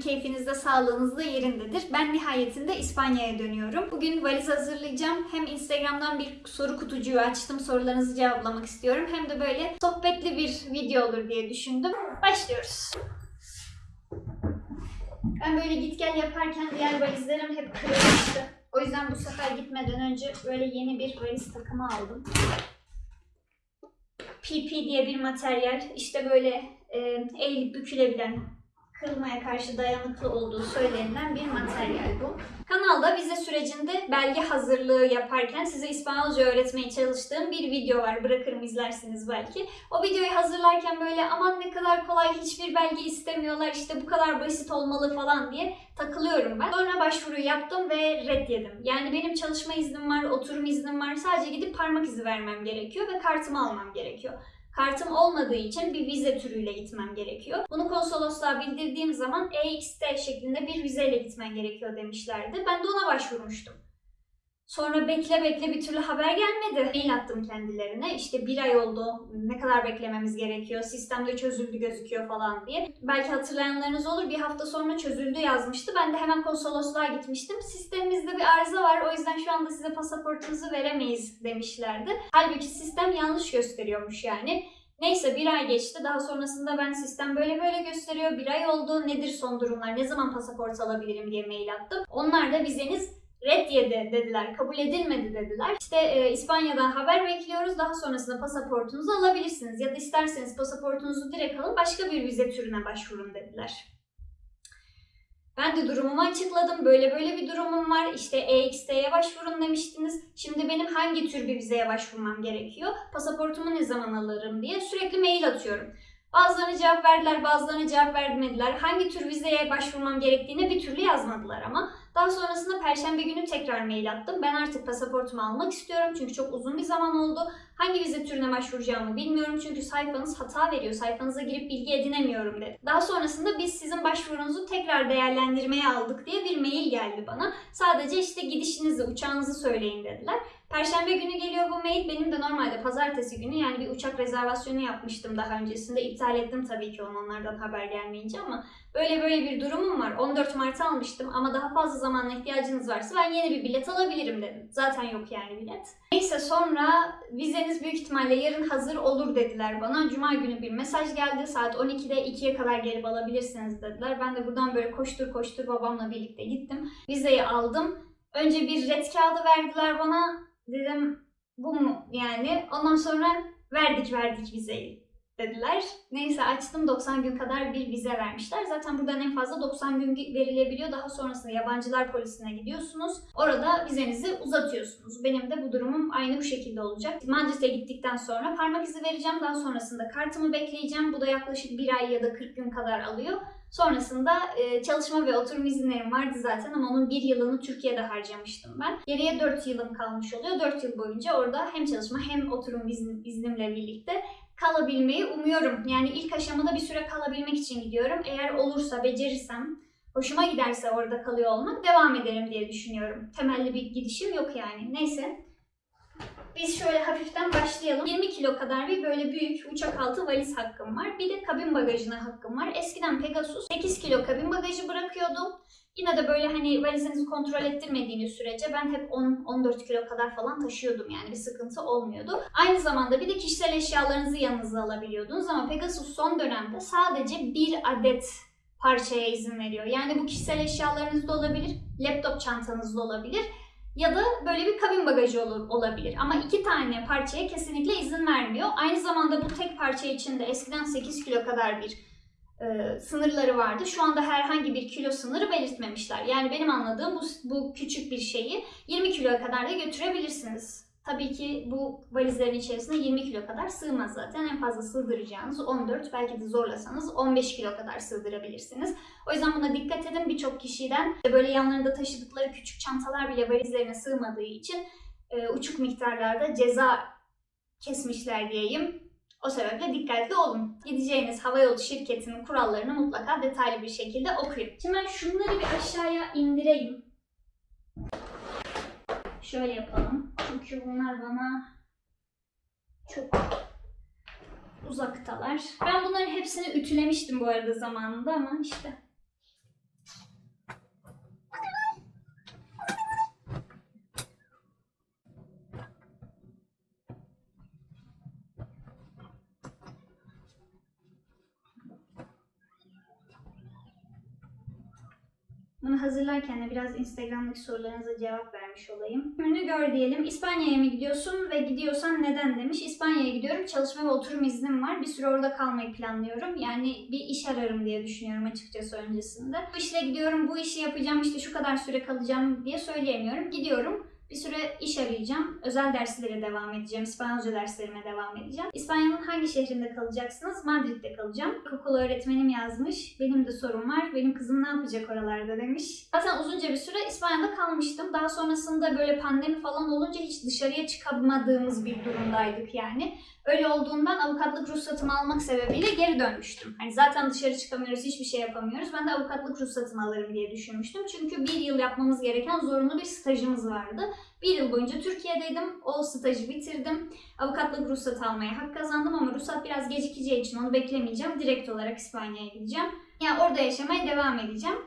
keyfiniz de sağlığınız da yerindedir. Ben nihayetinde İspanya'ya dönüyorum. Bugün valiz hazırlayacağım. Hem Instagram'dan bir soru kutucuğu açtım. Sorularınızı cevaplamak istiyorum. Hem de böyle sohbetli bir video olur diye düşündüm. Başlıyoruz. Ben böyle git gel yaparken diğer valizlerim hep kırılmıştı. O yüzden bu sefer gitmeden önce böyle yeni bir valiz takımı aldım. PP diye bir materyal. İşte böyle e, eğilip bükülebilen, kırılmaya karşı dayanıklı olduğu söylenilen bir materyal bu. Kanalda vize sürecinde belge hazırlığı yaparken size İspanyolca öğretmeye çalıştığım bir video var. Bırakırım izlersiniz belki. O videoyu hazırlarken böyle aman ne kadar kolay hiçbir belge istemiyorlar işte bu kadar basit olmalı falan diye takılıyorum ben. Sonra başvuru yaptım ve red yedim. Yani benim çalışma iznim var, oturum iznim var. Sadece gidip parmak izi vermem gerekiyor ve kartımı almam gerekiyor. Kartım olmadığı için bir vize türüyle gitmem gerekiyor. Bunu konsolosluğa bildirdiğim zaman EXT şeklinde bir vizeyle gitmen gerekiyor demişlerdi. Ben de ona başvurmuştum. Sonra bekle bekle bir türlü haber gelmedi. Mail attım kendilerine. İşte bir ay oldu. Ne kadar beklememiz gerekiyor? Sistemde çözüldü gözüküyor falan diye. Belki hatırlayanlarınız olur. Bir hafta sonra çözüldü yazmıştı. Ben de hemen konsolosluğa gitmiştim. Sistemimizde bir arıza var. O yüzden şu anda size pasaportunuzu veremeyiz demişlerdi. Halbuki sistem yanlış gösteriyormuş yani. Neyse bir ay geçti. Daha sonrasında ben sistem böyle böyle gösteriyor. Bir ay oldu. Nedir son durumlar? Ne zaman pasaport alabilirim diye mail attım. Onlar da vizeniz red yedi dediler, kabul edilmedi dediler. İşte e, İspanya'dan haber bekliyoruz, daha sonrasında pasaportunuzu alabilirsiniz. Ya da isterseniz pasaportunuzu direkt alın, başka bir vize türüne başvurun dediler. Ben de durumumu açıkladım. Böyle böyle bir durumum var. İşte EXT'ye başvurun demiştiniz. Şimdi benim hangi tür bir vizeye başvurmam gerekiyor? Pasaportumu ne zaman alırım diye sürekli mail atıyorum. Bazılarına cevap verdiler, bazılarına cevap vermediler. Hangi tür vizeye başvurmam gerektiğini bir türlü yazmadılar ama. Daha sonrasında perşembe günü tekrar mail attım. Ben artık pasaportumu almak istiyorum çünkü çok uzun bir zaman oldu. Hangi vize türüne başvuracağımı bilmiyorum çünkü sayfanız hata veriyor. Sayfanıza girip bilgi edinemiyorum dedi. Daha sonrasında biz sizin başvurunuzu tekrar değerlendirmeye aldık diye bir mail geldi bana. Sadece işte gidişinizi, uçağınızı söyleyin dediler. Perşembe günü geliyor bu mail. Benim de normalde pazartesi günü yani bir uçak rezervasyonu yapmıştım daha öncesinde. İptal ettim tabii ki onlardan haber gelmeyince ama böyle böyle bir durumum var. 14 Mart'a almıştım ama daha fazla zamana ihtiyacınız varsa ben yeni bir bilet alabilirim dedim. Zaten yok yani bilet. Neyse sonra vizeniz büyük ihtimalle yarın hazır olur dediler bana. Cuma günü bir mesaj geldi. Saat 12'de 2'ye kadar gelip alabilirsiniz dediler. Ben de buradan böyle koştur koştur babamla birlikte gittim. Vizeyi aldım. Önce bir red kağıdı verdiler bana. Dedim bu mu yani? Ondan sonra verdik verdik vizeyi dediler. Neyse açtım 90 gün kadar bir vize vermişler. Zaten buradan en fazla 90 gün verilebiliyor. Daha sonrasında yabancılar polisine gidiyorsunuz. Orada vizenizi uzatıyorsunuz. Benim de bu durumum aynı bu şekilde olacak. Madrid'e gittikten sonra parmak izi vereceğim. Daha sonrasında kartımı bekleyeceğim. Bu da yaklaşık bir ay ya da 40 gün kadar alıyor. Sonrasında e, çalışma ve oturum izinlerim vardı zaten ama onun bir yılını Türkiye'de harcamıştım ben. Geriye 4 yılım kalmış oluyor. 4 yıl boyunca orada hem çalışma hem oturum izin, iznimle birlikte kalabilmeyi umuyorum. Yani ilk aşamada bir süre kalabilmek için gidiyorum. Eğer olursa, becerirsem, hoşuma giderse orada kalıyor olmak devam ederim diye düşünüyorum. Temelli bir gidişim yok yani. Neyse. Biz şöyle hafiften başlayalım. 20 kilo kadar bir böyle büyük uçak altı valiz hakkım var. Bir de kabin bagajına hakkım var. Eskiden Pegasus 8 kilo kabin bagajı bırakıyordum. Yine de böyle hani valizinizi kontrol ettirmediğiniz sürece ben hep 10-14 kilo kadar falan taşıyordum yani bir sıkıntı olmuyordu. Aynı zamanda bir de kişisel eşyalarınızı yanınıza alabiliyordunuz ama Pegasus son dönemde sadece bir adet parçaya izin veriyor. Yani bu kişisel eşyalarınız da olabilir, laptop çantanız da olabilir ya da böyle bir kabin bagajı olur, olabilir. Ama iki tane parçaya kesinlikle izin vermiyor. Aynı zamanda bu tek parça için de eskiden 8 kilo kadar bir e, sınırları vardı. Şu anda herhangi bir kilo sınırı belirtmemişler. Yani benim anladığım bu, bu küçük bir şeyi 20 kiloya kadar da götürebilirsiniz. Tabii ki bu valizlerin içerisinde 20 kilo kadar sığmaz zaten. En fazla sığdıracağınız 14, belki de zorlasanız 15 kilo kadar sığdırabilirsiniz. O yüzden buna dikkat edin. Birçok kişiden böyle yanlarında taşıdıkları küçük çantalar bile valizlerine sığmadığı için e, uçuk miktarlarda ceza kesmişler diyeyim. O sebeple dikkatli olun. Gideceğiniz havayolu şirketinin kurallarını mutlaka detaylı bir şekilde okuyun. Şimdi ben şunları bir aşağıya indireyim. Şöyle yapalım. Çünkü bunlar bana çok uzaktalar. Ben bunların hepsini ütülemiştim bu arada zamanında ama işte Bunu hazırlarken de biraz Instagram'daki sorularınıza cevap vermiş olayım. Ürünü gör diyelim. İspanya'ya mı gidiyorsun ve gidiyorsan neden demiş. İspanya'ya gidiyorum. Çalışma ve oturum iznim var. Bir süre orada kalmayı planlıyorum. Yani bir iş ararım diye düşünüyorum açıkçası öncesinde. Bu işle gidiyorum, bu işi yapacağım, işte şu kadar süre kalacağım diye söyleyemiyorum. Gidiyorum. Bir süre iş arayacağım. Özel derslere devam edeceğim. İspanyolca derslerime devam edeceğim. İspanya'nın hangi şehrinde kalacaksınız? Madrid'de kalacağım. İlkokul öğretmenim yazmış. Benim de sorum var. Benim kızım ne yapacak oralarda demiş. Zaten uzunca bir süre İspanya'da kalmıştım. Daha sonrasında böyle pandemi falan olunca hiç dışarıya çıkamadığımız bir durumdaydık yani. Öyle olduğundan avukatlık ruhsatımı almak sebebiyle geri dönmüştüm. Hani zaten dışarı çıkamıyoruz, hiçbir şey yapamıyoruz. Ben de avukatlık ruhsatımı alırım diye düşünmüştüm. Çünkü bir yıl yapmamız gereken zorunlu bir stajımız vardı. Bir yıl boyunca Türkiye'deydim. O stajı bitirdim. Avukatlık ruhsatı almaya hak kazandım ama ruhsat biraz gecikeceği için onu beklemeyeceğim. Direkt olarak İspanya'ya gideceğim. Yani orada yaşamaya devam edeceğim.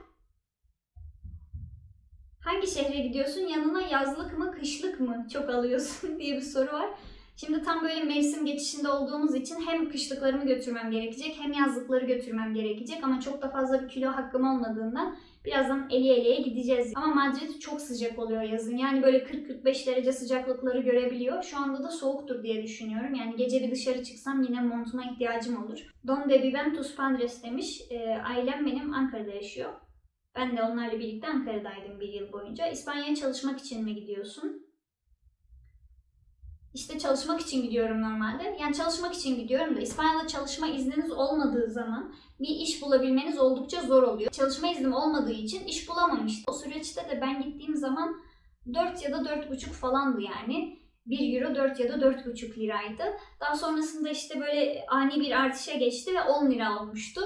Hangi şehre gidiyorsun? Yanına yazlık mı, kışlık mı çok alıyorsun diye bir soru var. Şimdi tam böyle mevsim geçişinde olduğumuz için hem kışlıklarımı götürmem gerekecek hem yazlıkları götürmem gerekecek ama çok da fazla bir kilo hakkım olmadığından birazdan eliye eliye gideceğiz. Ama Madrid çok sıcak oluyor yazın. Yani böyle 40-45 derece sıcaklıkları görebiliyor. Şu anda da soğuktur diye düşünüyorum. Yani gece bir dışarı çıksam yine montuma ihtiyacım olur. Donde viven tus padres demiş. Ee, ailem benim Ankara'da yaşıyor. Ben de onlarla birlikte Ankara'daydım bir yıl boyunca. İspanya'ya çalışmak için mi gidiyorsun? İşte çalışmak için gidiyorum normalde. Yani çalışmak için gidiyorum da İspanya'da çalışma izniniz olmadığı zaman bir iş bulabilmeniz oldukça zor oluyor. Çalışma iznim olmadığı için iş bulamamıştım. O süreçte de ben gittiğim zaman 4 ya da 4,5 falandı yani. 1 euro 4 ya da 4,5 liraydı. Daha sonrasında işte böyle ani bir artışa geçti ve 10 lira olmuştu.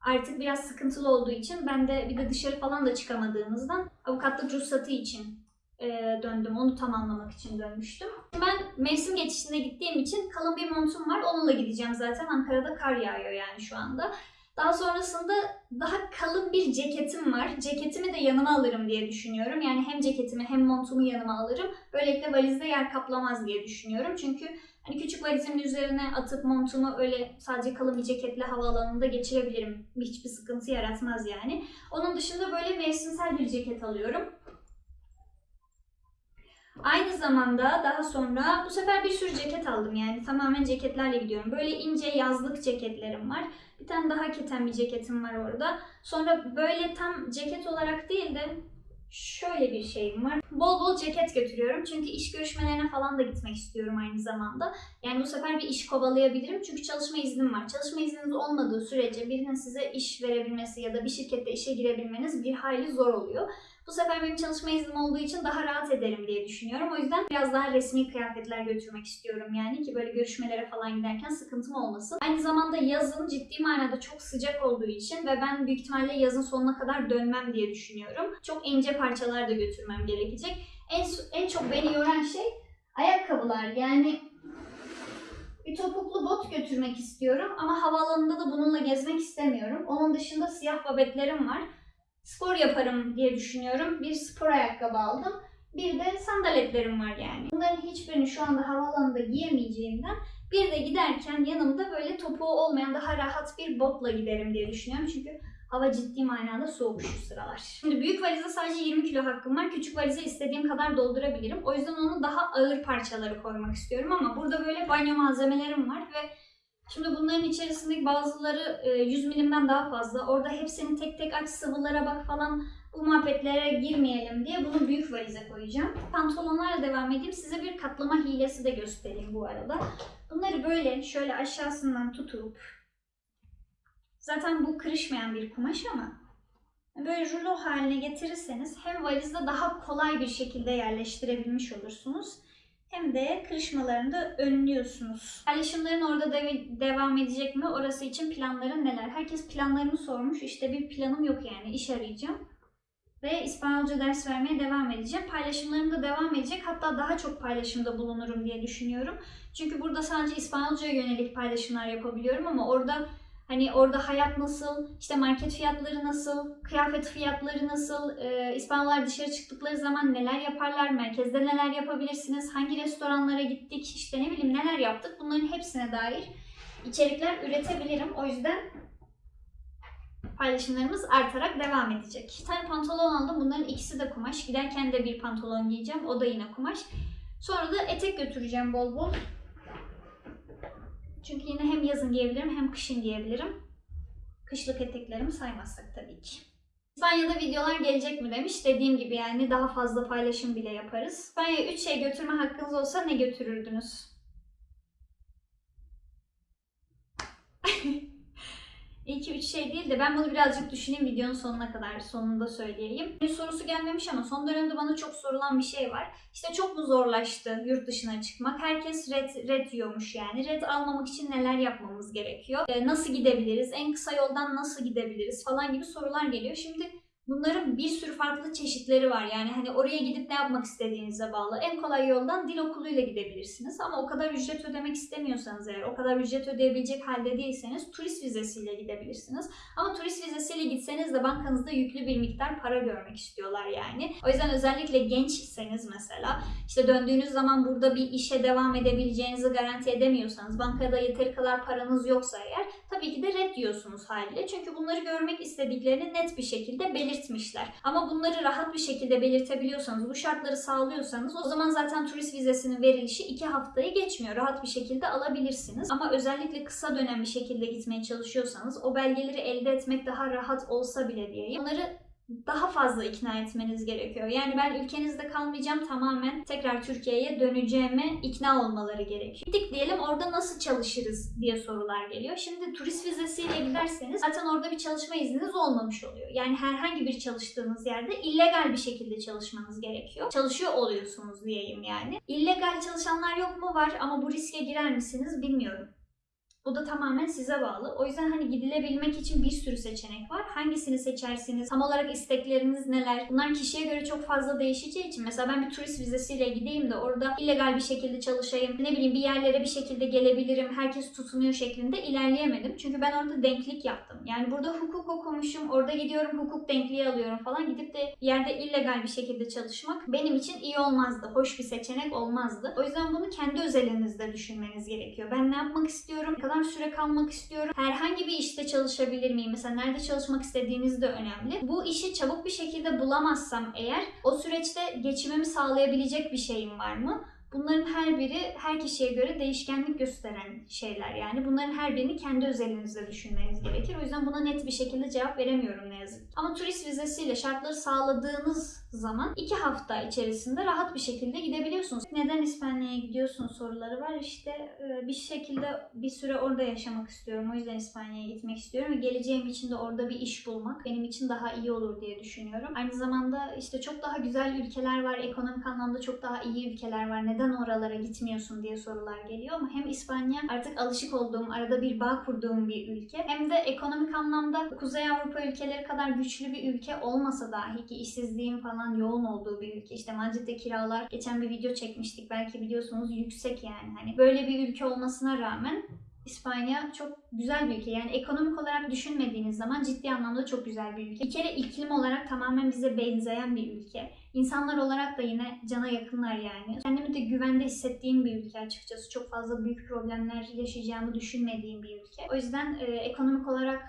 Artık biraz sıkıntılı olduğu için ben de bir de dışarı falan da çıkamadığımızdan avukatlık ruhsatı için e, döndüm. Onu tamamlamak için dönmüştüm. Ben mevsim geçişinde gittiğim için kalın bir montum var. Onunla gideceğim zaten. Ankara'da kar yağıyor yani şu anda. Daha sonrasında daha kalın bir ceketim var. Ceketimi de yanıma alırım diye düşünüyorum. Yani hem ceketimi hem montumu yanıma alırım. Böylelikle valizde yer kaplamaz diye düşünüyorum. Çünkü hani küçük valizimin üzerine atıp montumu öyle sadece kalın bir ceketle havaalanında geçirebilirim. Hiçbir sıkıntı yaratmaz yani. Onun dışında böyle mevsimsel bir ceket alıyorum. Aynı zamanda daha sonra bu sefer bir sürü ceket aldım yani tamamen ceketlerle gidiyorum. Böyle ince yazlık ceketlerim var. Bir tane daha keten bir ceketim var orada. Sonra böyle tam ceket olarak değil de şöyle bir şeyim var. Bol bol ceket götürüyorum çünkü iş görüşmelerine falan da gitmek istiyorum aynı zamanda. Yani bu sefer bir iş kovalayabilirim çünkü çalışma iznim var. Çalışma izniniz olmadığı sürece birinin size iş verebilmesi ya da bir şirkette işe girebilmeniz bir hayli zor oluyor. Bu sefer benim çalışma iznim olduğu için daha rahat ederim diye düşünüyorum. O yüzden biraz daha resmi kıyafetler götürmek istiyorum yani ki böyle görüşmelere falan giderken sıkıntım olmasın. Aynı zamanda yazın ciddi manada çok sıcak olduğu için ve ben büyük ihtimalle yazın sonuna kadar dönmem diye düşünüyorum. Çok ince parçalar da götürmem gerekecek. En, en çok beni yoran şey ayakkabılar. Yani bir topuklu bot götürmek istiyorum ama havaalanında da bununla gezmek istemiyorum. Onun dışında siyah babetlerim var spor yaparım diye düşünüyorum. Bir spor ayakkabı aldım. Bir de sandaletlerim var yani. Bunların hiçbirini şu anda havaalanında giyemeyeceğimden bir de giderken yanımda böyle topuğu olmayan daha rahat bir botla giderim diye düşünüyorum. Çünkü hava ciddi manada soğuk şu sıralar. Şimdi büyük valize sadece 20 kilo hakkım var. Küçük valize istediğim kadar doldurabilirim. O yüzden onu daha ağır parçaları koymak istiyorum ama burada böyle banyo malzemelerim var ve Şimdi bunların içerisindeki bazıları e, 100 milimden daha fazla. Orada hepsini tek tek aç sıvılara bak falan bu muhabbetlere girmeyelim diye bunu büyük valize koyacağım. Pantolonlarla devam edeyim. Size bir katlama hilesi de göstereyim bu arada. Bunları böyle şöyle aşağısından tutup zaten bu kırışmayan bir kumaş ama böyle rulo haline getirirseniz hem valizde daha kolay bir şekilde yerleştirebilmiş olursunuz de kırışmalarını da önlüyorsunuz. Paylaşımların orada de- devam edecek mi? Orası için planların neler? Herkes planlarımı sormuş. İşte bir planım yok yani. İş arayacağım. Ve İspanyolca ders vermeye devam edeceğim. Paylaşımlarım da devam edecek. Hatta daha çok paylaşımda bulunurum diye düşünüyorum. Çünkü burada sadece İspanyolcaya yönelik paylaşımlar yapabiliyorum ama orada Hani orada hayat nasıl, işte market fiyatları nasıl, kıyafet fiyatları nasıl, e, İspanyollar dışarı çıktıkları zaman neler yaparlar, merkezde neler yapabilirsiniz, hangi restoranlara gittik, işte ne bileyim neler yaptık bunların hepsine dair içerikler üretebilirim. O yüzden paylaşımlarımız artarak devam edecek. Bir tane pantolon aldım. Bunların ikisi de kumaş. Giderken de bir pantolon giyeceğim. O da yine kumaş. Sonra da etek götüreceğim bol bol. Çünkü yine hem yazın giyebilirim hem kışın giyebilirim. Kışlık eteklerimi saymazsak tabii ki. İspanya'da videolar gelecek mi demiş. Dediğim gibi yani daha fazla paylaşım bile yaparız. İspanya'ya 3 şey götürme hakkınız olsa ne götürürdünüz? İyi ki 3 şey değil de ben bunu birazcık düşüneyim videonun sonuna kadar sonunda söyleyeyim. Bir sorusu gelmemiş ama son dönemde bana çok sorulan bir şey var. İşte çok mu zorlaştı yurt dışına çıkmak? Herkes red, red yiyormuş yani. Red almamak için neler yapmamız gerekiyor? Ee, nasıl gidebiliriz? En kısa yoldan nasıl gidebiliriz? Falan gibi sorular geliyor. Şimdi Bunların bir sürü farklı çeşitleri var. Yani hani oraya gidip ne yapmak istediğinize bağlı. En kolay yoldan dil okuluyla gidebilirsiniz. Ama o kadar ücret ödemek istemiyorsanız eğer, o kadar ücret ödeyebilecek halde değilseniz turist vizesiyle gidebilirsiniz. Ama turist vizesiyle gitseniz de bankanızda yüklü bir miktar para görmek istiyorlar yani. O yüzden özellikle gençseniz mesela işte döndüğünüz zaman burada bir işe devam edebileceğinizi garanti edemiyorsanız, bankada yeteri kadar paranız yoksa eğer tabii ki de red diyorsunuz haliyle. Çünkü bunları görmek istediklerini net bir şekilde belirtmişler. Ama bunları rahat bir şekilde belirtebiliyorsanız, bu şartları sağlıyorsanız o zaman zaten turist vizesinin verilişi 2 haftayı geçmiyor. Rahat bir şekilde alabilirsiniz. Ama özellikle kısa dönem bir şekilde gitmeye çalışıyorsanız o belgeleri elde etmek daha rahat olsa bile diyeyim. Onları daha fazla ikna etmeniz gerekiyor. Yani ben ülkenizde kalmayacağım tamamen tekrar Türkiye'ye döneceğime ikna olmaları gerekiyor. Gittik diyelim orada nasıl çalışırız diye sorular geliyor. Şimdi turist vizesiyle giderseniz zaten orada bir çalışma izniniz olmamış oluyor. Yani herhangi bir çalıştığınız yerde illegal bir şekilde çalışmanız gerekiyor. Çalışıyor oluyorsunuz diyeyim yani. İllegal çalışanlar yok mu? Var ama bu riske girer misiniz bilmiyorum. Bu da tamamen size bağlı. O yüzden hani gidilebilmek için bir sürü seçenek var. Hangisini seçersiniz? Tam olarak istekleriniz neler? Bunlar kişiye göre çok fazla değişeceği için mesela ben bir turist vizesiyle gideyim de orada illegal bir şekilde çalışayım. Ne bileyim bir yerlere bir şekilde gelebilirim. Herkes tutunuyor şeklinde ilerleyemedim. Çünkü ben orada denklik yaptım. Yani burada hukuk okumuşum. Orada gidiyorum hukuk denkliği alıyorum falan. Gidip de bir yerde illegal bir şekilde çalışmak benim için iyi olmazdı. Hoş bir seçenek olmazdı. O yüzden bunu kendi özelinizde düşünmeniz gerekiyor. Ben ne yapmak istiyorum? Ne kadar süre kalmak istiyorum? Herhangi bir işte çalışabilir miyim? Mesela nerede çalışmak istediğiniz de önemli. Bu işi çabuk bir şekilde bulamazsam eğer o süreçte geçimimi sağlayabilecek bir şeyim var mı? Bunların her biri her kişiye göre değişkenlik gösteren şeyler yani. Bunların her birini kendi özelinizde düşünmeniz gerekir. O yüzden buna net bir şekilde cevap veremiyorum ne yazık. Ama turist vizesiyle şartları sağladığınız zaman iki hafta içerisinde rahat bir şekilde gidebiliyorsunuz. Neden İspanya'ya gidiyorsun soruları var. İşte e, bir şekilde bir süre orada yaşamak istiyorum. O yüzden İspanya'ya gitmek istiyorum geleceğim için de orada bir iş bulmak benim için daha iyi olur diye düşünüyorum. Aynı zamanda işte çok daha güzel ülkeler var. Ekonomik anlamda çok daha iyi ülkeler var. Neden oralara gitmiyorsun diye sorular geliyor ama hem İspanya artık alışık olduğum, arada bir bağ kurduğum bir ülke hem de ekonomik anlamda Kuzey Avrupa ülkeleri kadar güçlü bir ülke olmasa dahi ki işsizliğin falan yoğun olduğu bir ülke. İşte Madrid'de kiralar geçen bir video çekmiştik belki biliyorsunuz yüksek yani. Hani böyle bir ülke olmasına rağmen İspanya çok güzel bir ülke. Yani ekonomik olarak düşünmediğiniz zaman ciddi anlamda çok güzel bir ülke. Bir kere iklim olarak tamamen bize benzeyen bir ülke. İnsanlar olarak da yine cana yakınlar yani. Kendimi de güvende hissettiğim bir ülke açıkçası. Çok fazla büyük problemler yaşayacağımı düşünmediğim bir ülke. O yüzden e, ekonomik olarak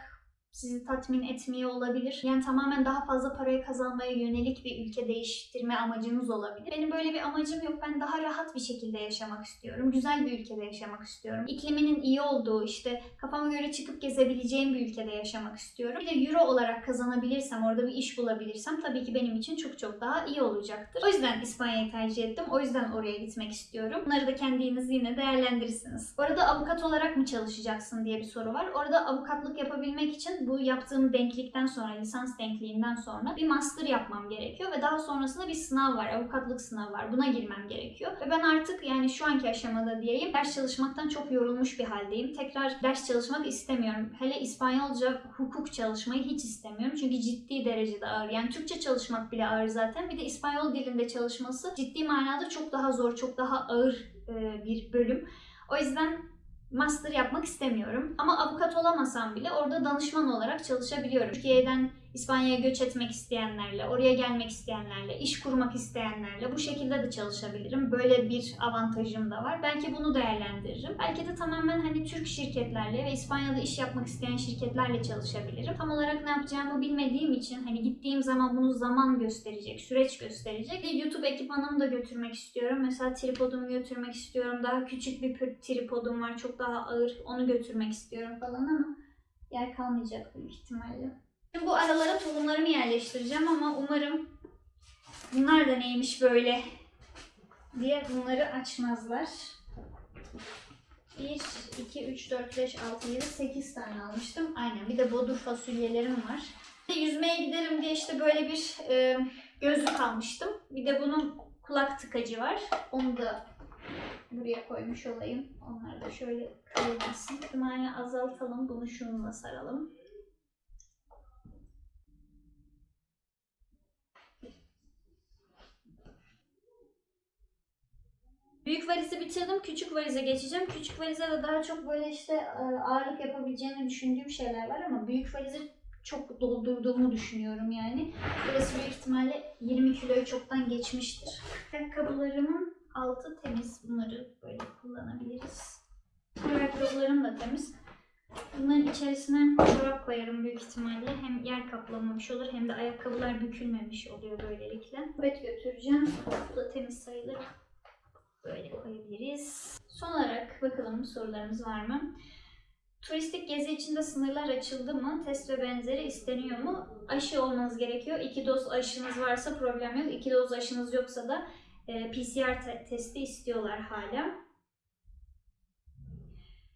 sizi tatmin etmiyor olabilir. Yani tamamen daha fazla parayı kazanmaya yönelik bir ülke değiştirme amacınız olabilir. Benim böyle bir amacım yok. Ben daha rahat bir şekilde yaşamak istiyorum. Güzel bir ülkede yaşamak istiyorum. İkliminin iyi olduğu, işte kafama göre çıkıp gezebileceğim bir ülkede yaşamak istiyorum. Bir de euro olarak kazanabilirsem, orada bir iş bulabilirsem tabii ki benim için çok çok daha iyi olacaktır. O yüzden İspanya'yı tercih ettim. O yüzden oraya gitmek istiyorum. Bunları da kendiniz yine değerlendirirsiniz. Bu arada avukat olarak mı çalışacaksın diye bir soru var. Orada avukatlık yapabilmek için bu yaptığım denklikten sonra, lisans denkliğinden sonra bir master yapmam gerekiyor ve daha sonrasında bir sınav var, avukatlık sınavı var. Buna girmem gerekiyor. Ve ben artık yani şu anki aşamada diyeyim ders çalışmaktan çok yorulmuş bir haldeyim. Tekrar ders çalışmak istemiyorum. Hele İspanyolca hukuk çalışmayı hiç istemiyorum. Çünkü ciddi derecede ağır. Yani Türkçe çalışmak bile ağır zaten. Bir de İspanyol dilinde çalışması ciddi manada çok daha zor, çok daha ağır e, bir bölüm. O yüzden master yapmak istemiyorum. Ama avukat olamasam bile orada danışman olarak çalışabiliyorum. Türkiye'den İspanya'ya göç etmek isteyenlerle, oraya gelmek isteyenlerle, iş kurmak isteyenlerle bu şekilde de çalışabilirim. Böyle bir avantajım da var. Belki bunu değerlendiririm. Belki de tamamen hani Türk şirketlerle ve İspanya'da iş yapmak isteyen şirketlerle çalışabilirim. Tam olarak ne yapacağımı bilmediğim için hani gittiğim zaman bunu zaman gösterecek, süreç gösterecek. Bir YouTube ekipmanımı da götürmek istiyorum. Mesela tripodumu götürmek istiyorum. Daha küçük bir tripodum var. Çok daha ağır. Onu götürmek istiyorum falan ama yer kalmayacak büyük ihtimalle. Şimdi bu aralara tohumlarımı yerleştireceğim ama umarım bunlar da neymiş böyle diye bunları açmazlar. 1, 2, 3, 4, 5, 6, 7, 8 tane almıştım. Aynen bir de bodur fasulyelerim var. Yüzmeye giderim diye işte böyle bir e, gözlük almıştım. Bir de bunun kulak tıkacı var. Onu da buraya koymuş olayım. Onlar da şöyle kırılmasın. İhtimalini azaltalım. Bunu şununla saralım. Büyük valizi bitirdim. Küçük valize geçeceğim. Küçük valize de daha çok böyle işte e, ağırlık yapabileceğini düşündüğüm şeyler var ama büyük valizi çok doldurduğumu düşünüyorum yani. Burası büyük ihtimalle 20 kiloyu çoktan geçmiştir. Ayakkabılarımın altı temiz. Bunları böyle kullanabiliriz. Ayakkabılarım da temiz. Bunların içerisine çorap koyarım büyük ihtimalle. Hem yer kaplamamış olur hem de ayakkabılar bükülmemiş oluyor böylelikle. Bet götüreceğim. Bu da temiz sayılır. Böyle koyabiliriz. Son olarak bakalım sorularımız var mı? Turistik gezi içinde sınırlar açıldı mı? Test ve benzeri isteniyor mu? Aşı olmanız gerekiyor. İki doz aşınız varsa problem yok. İki doz aşınız yoksa da e, PCR te- testi istiyorlar hala.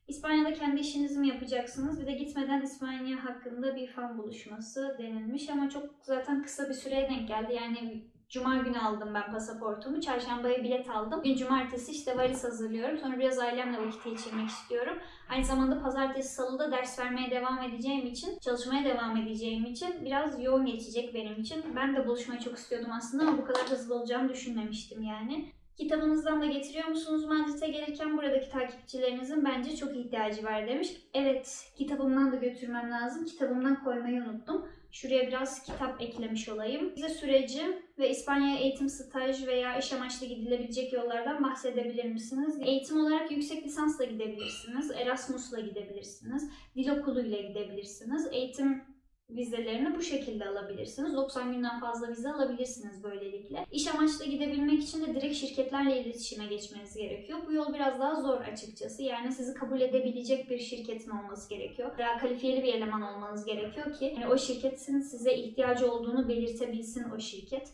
İspanya'da kendi işinizi mi yapacaksınız? Bir de gitmeden İspanya hakkında bir fan buluşması denilmiş ama çok zaten kısa bir süreye denk geldi. Yani Cuma günü aldım ben pasaportumu. Çarşambaya bilet aldım. Bugün cumartesi işte valiz hazırlıyorum. Sonra biraz ailemle vakit geçirmek istiyorum. Aynı zamanda pazartesi salıda ders vermeye devam edeceğim için, çalışmaya devam edeceğim için biraz yoğun geçecek benim için. Ben de buluşmayı çok istiyordum aslında ama bu kadar hızlı olacağını düşünmemiştim yani. Kitabınızdan da getiriyor musunuz Madrid'e gelirken buradaki takipçilerinizin bence çok ihtiyacı var demiş. Evet kitabımdan da götürmem lazım. Kitabımdan koymayı unuttum. Şuraya biraz kitap eklemiş olayım. Bize süreci ve İspanya'ya eğitim, staj veya iş amaçlı gidilebilecek yollardan bahsedebilir misiniz? Eğitim olarak yüksek lisansla gidebilirsiniz, Erasmus'la gidebilirsiniz, dil okuluyla gidebilirsiniz. Eğitim vizelerini bu şekilde alabilirsiniz. 90 günden fazla vize alabilirsiniz böylelikle. İş amaçlı gidebilmek için de direkt şirketlerle iletişime geçmeniz gerekiyor. Bu yol biraz daha zor açıkçası. Yani sizi kabul edebilecek bir şirketin olması gerekiyor. Veya kalifiyeli bir eleman olmanız gerekiyor ki hani o şirketin size ihtiyacı olduğunu belirtebilsin o şirket.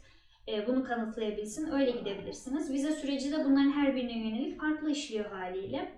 Ee, Bunu kanıtlayabilsin. Öyle gidebilirsiniz. Vize süreci de bunların her birine yönelik farklı işliyor haliyle.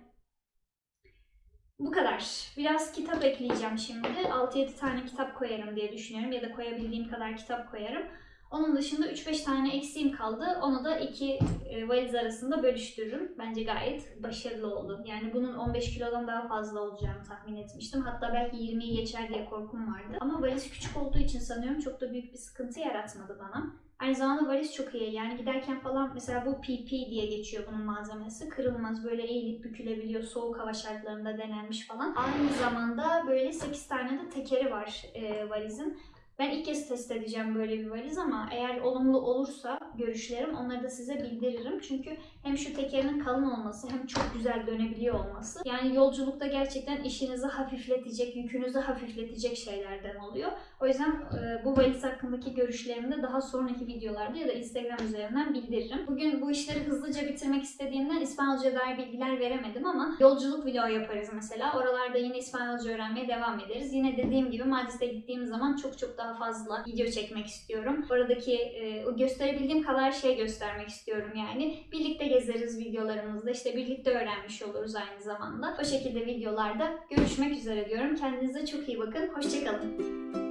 Bu kadar. Biraz kitap ekleyeceğim şimdi. 6-7 tane kitap koyarım diye düşünüyorum ya da koyabildiğim kadar kitap koyarım. Onun dışında 3-5 tane eksiğim kaldı. Onu da iki e, valiz arasında bölüştürürüm. Bence gayet başarılı oldu. Yani bunun 15 kilodan daha fazla olacağını tahmin etmiştim. Hatta belki 20'yi geçer diye korkum vardı. Ama valiz küçük olduğu için sanıyorum çok da büyük bir sıkıntı yaratmadı bana. Aynı zamanda valiz çok iyi. Yani giderken falan mesela bu PP diye geçiyor bunun malzemesi. Kırılmaz böyle eğilip bükülebiliyor. Soğuk hava şartlarında denenmiş falan. Aynı zamanda böyle 8 tane de tekeri var e, valizin. Ben ilk kez test edeceğim böyle bir valiz ama eğer olumlu olursa görüşlerim onları da size bildiririm. Çünkü hem şu tekerinin kalın olması hem çok güzel dönebiliyor olması. Yani yolculukta gerçekten işinizi hafifletecek, yükünüzü hafifletecek şeylerden oluyor. O yüzden e, bu valiz hakkındaki görüşlerimi de daha sonraki videolarda ya da Instagram üzerinden bildiririm. Bugün bu işleri hızlıca bitirmek istediğimden İspanyolca dair bilgiler veremedim ama yolculuk vlogu yaparız mesela. Oralarda yine İspanyolca öğrenmeye devam ederiz. Yine dediğim gibi Madrid'e gittiğim zaman çok çok daha fazla video çekmek istiyorum. Oradaki e, gösterebildiğim kadar şey göstermek istiyorum yani. Birlikte gezeriz videolarımızda. işte birlikte öğrenmiş oluruz aynı zamanda. O şekilde videolarda görüşmek üzere diyorum. Kendinize çok iyi bakın. Hoşçakalın.